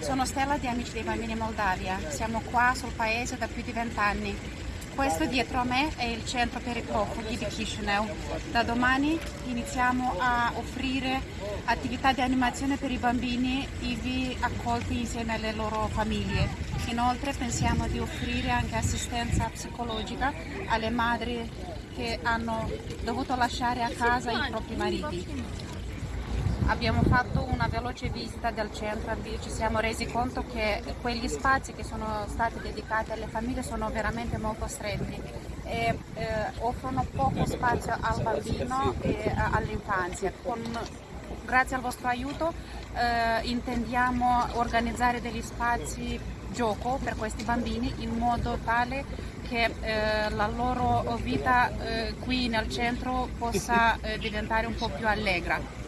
Sono Stella di Amici dei Bambini Moldavia, siamo qua sul paese da più di vent'anni. Questo dietro a me è il centro per i profughi di Chisinau. Da domani iniziamo a offrire attività di animazione per i bambini ivi accolti insieme alle loro famiglie. Inoltre pensiamo di offrire anche assistenza psicologica alle madri che hanno dovuto lasciare a casa i propri mariti. Abbiamo fatto una veloce visita del centro e ci siamo resi conto che quegli spazi che sono stati dedicati alle famiglie sono veramente molto stretti e eh, offrono poco spazio al bambino e all'infanzia. grazie al vostro aiuto eh, intendiamo organizzare degli spazi gioco per questi bambini in modo tale che eh, la loro vita eh, qui nel centro possa eh, diventare un po' più allegra.